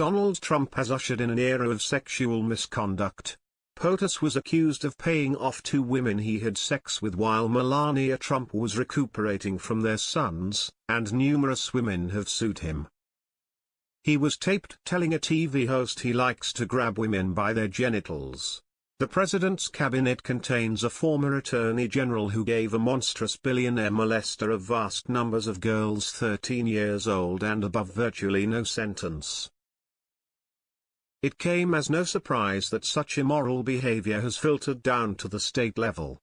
Donald Trump has ushered in an era of sexual misconduct. POTUS was accused of paying off two women he had sex with while Melania Trump was recuperating from their sons, and numerous women have sued him. He was taped telling a TV host he likes to grab women by their genitals. The president's cabinet contains a former attorney general who gave a monstrous billionaire molester of vast numbers of girls 13 years old and above virtually no sentence. It came as no surprise that such immoral behavior has filtered down to the state level.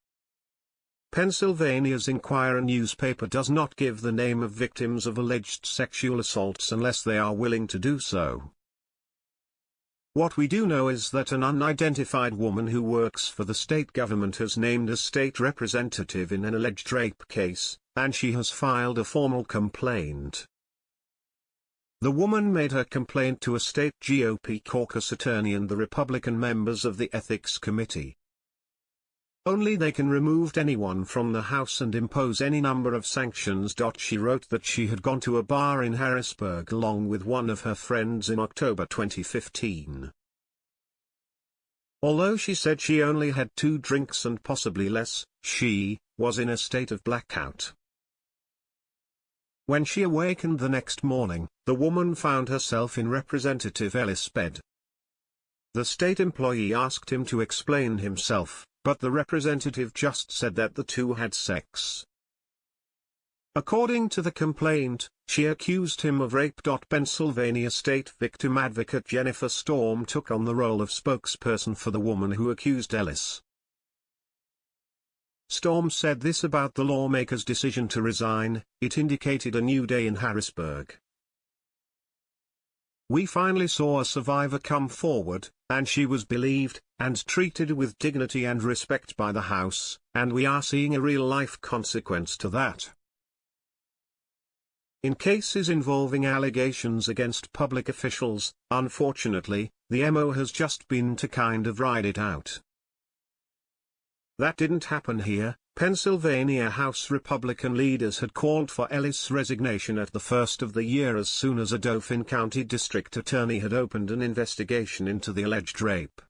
Pennsylvania's Inquirer newspaper does not give the name of victims of alleged sexual assaults unless they are willing to do so. What we do know is that an unidentified woman who works for the state government has named a state representative in an alleged rape case, and she has filed a formal complaint. The woman made her complaint to a state GOP caucus attorney and the Republican members of the Ethics Committee. Only they can remove anyone from the house and impose any number of sanctions. She wrote that she had gone to a bar in Harrisburg along with one of her friends in October 2015. Although she said she only had two drinks and possibly less, she was in a state of blackout. When she awakened the next morning, the woman found herself in Representative Ellis' bed. The state employee asked him to explain himself, but the representative just said that the two had sex. According to the complaint, she accused him of rape. Pennsylvania state victim advocate Jennifer Storm took on the role of spokesperson for the woman who accused Ellis. Storm said this about the lawmaker's decision to resign, it indicated a new day in Harrisburg. We finally saw a survivor come forward, and she was believed, and treated with dignity and respect by the House, and we are seeing a real-life consequence to that. In cases involving allegations against public officials, unfortunately, the MO has just been to kind of ride it out. That didn't happen here, Pennsylvania House Republican leaders had called for Ellis' resignation at the first of the year as soon as a Dauphin County District Attorney had opened an investigation into the alleged rape.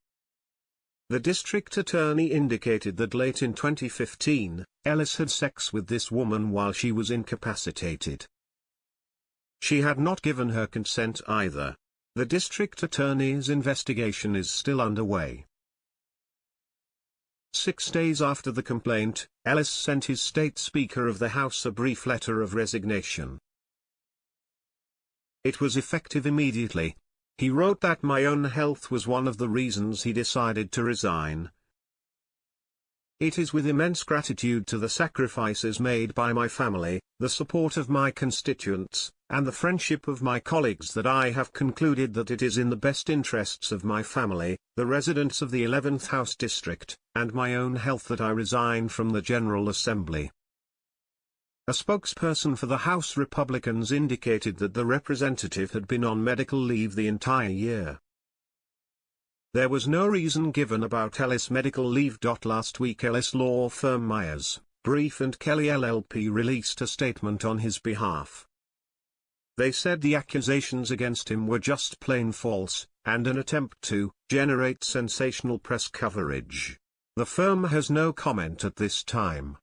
The district attorney indicated that late in 2015, Ellis had sex with this woman while she was incapacitated. She had not given her consent either. The district attorney's investigation is still underway. Six days after the complaint, Ellis sent his state Speaker of the House a brief letter of resignation. It was effective immediately. He wrote that my own health was one of the reasons he decided to resign. It is with immense gratitude to the sacrifices made by my family, the support of my constituents, and the friendship of my colleagues that I have concluded that it is in the best interests of my family, the residents of the 11th House District, and my own health that I resign from the General Assembly. A spokesperson for the House Republicans indicated that the representative had been on medical leave the entire year. There was no reason given about Ellis' medical leave. Last week Ellis law firm Myers, Brief and Kelly LLP released a statement on his behalf. They said the accusations against him were just plain false, and an attempt to generate sensational press coverage. The firm has no comment at this time.